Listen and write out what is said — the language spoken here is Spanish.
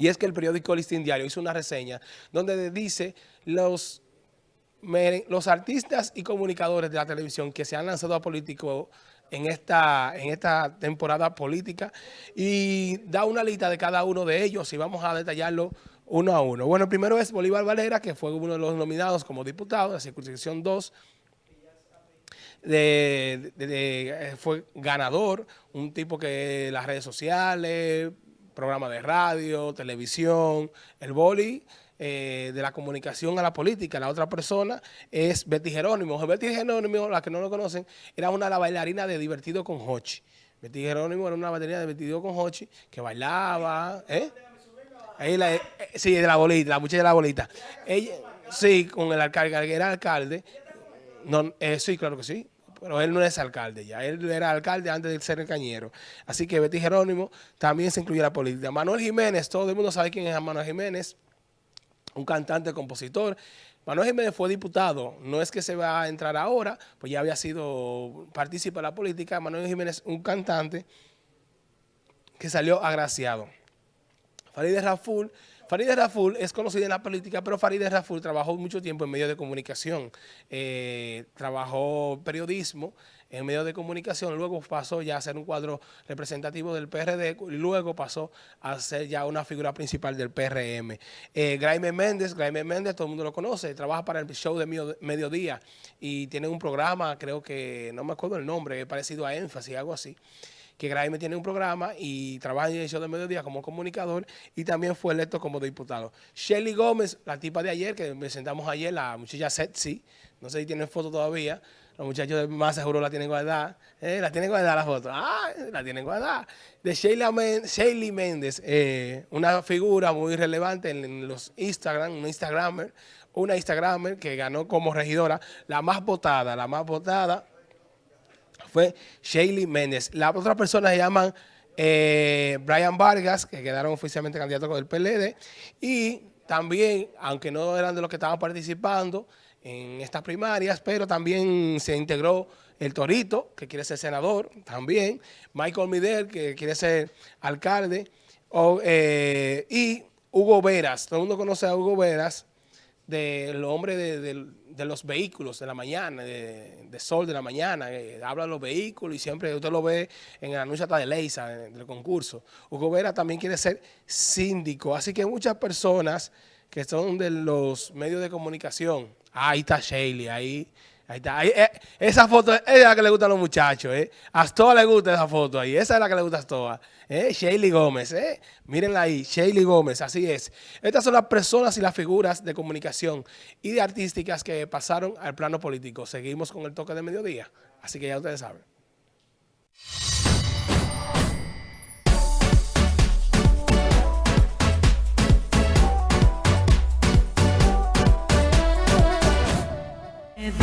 Y es que el periódico Listín Diario hizo una reseña donde dice los, los artistas y comunicadores de la televisión que se han lanzado a político en esta, en esta temporada política y da una lista de cada uno de ellos y vamos a detallarlo uno a uno. Bueno, el primero es Bolívar Valera, que fue uno de los nominados como diputado de la circunscripción 2, de, fue ganador, un tipo que las redes sociales, programa de radio, televisión, el boli, eh, de la comunicación a la política. La otra persona es Betty Jerónimo. Betty Jerónimo, la que no lo conocen, era una de las bailarinas de Divertido con Hochi. Betty Jerónimo era una bailarina de Divertido con Hochi que bailaba, ¿eh? eh sí, de la bolita, la muchacha de la bolita. Ella, sí, con el alcalde, era alcalde. No, eh, sí, claro que sí pero él no es alcalde ya, él era alcalde antes de ser el cañero. Así que Betty Jerónimo también se incluye la política. Manuel Jiménez, todo el mundo sabe quién es Manuel Jiménez, un cantante, compositor. Manuel Jiménez fue diputado, no es que se va a entrar ahora, pues ya había sido partícipe de la política. Manuel Jiménez, un cantante que salió agraciado. Farideh Raful Farideh Raful es conocida en la política, pero Farideh Raful trabajó mucho tiempo en medios de comunicación. Eh, trabajó periodismo en medios de comunicación, luego pasó ya a ser un cuadro representativo del PRD y luego pasó a ser ya una figura principal del PRM. Eh, Graeme Méndez, Graeme Méndez, todo el mundo lo conoce, trabaja para el show de Mediodía y tiene un programa, creo que, no me acuerdo el nombre, parecido a Énfasis, algo así que Graeme tiene un programa y trabaja en show de mediodía como comunicador y también fue electo como diputado. Shelly Gómez, la tipa de ayer, que presentamos ayer, la muchacha sexy, no sé si tienen foto todavía, los muchachos más seguro la tienen guardada, eh, la tienen guardada la foto, ah, la tienen guardada. De Shelly Méndez, eh, una figura muy relevante en, los Instagram, un Instagramer, una Instagramer que ganó como regidora, la más votada, la más votada, fue Shaley Méndez. Las otras personas se llaman eh, Brian Vargas, que quedaron oficialmente candidatos con el PLD, y también, aunque no eran de los que estaban participando en estas primarias, pero también se integró el Torito, que quiere ser senador también, Michael Midel, que quiere ser alcalde, eh, y Hugo Veras, todo el mundo conoce a Hugo Veras, del hombre de, los vehículos de la mañana, de, sol de la mañana, habla de los vehículos y siempre usted lo ve en el anuncio hasta de Leisa, del concurso. Hugo Vera también quiere ser síndico, así que muchas personas que son de los medios de comunicación, ahí está Shaley, ahí Ahí está. Eh, esa foto es la que le gusta a los muchachos. Eh. A Astoa le gusta esa foto ahí. Esa es la que le gusta a Astoa. Eh. Shaley Gómez. Eh. Mírenla ahí. Shaley Gómez. Así es. Estas son las personas y las figuras de comunicación y de artísticas que pasaron al plano político. Seguimos con el toque de mediodía. Así que ya ustedes saben.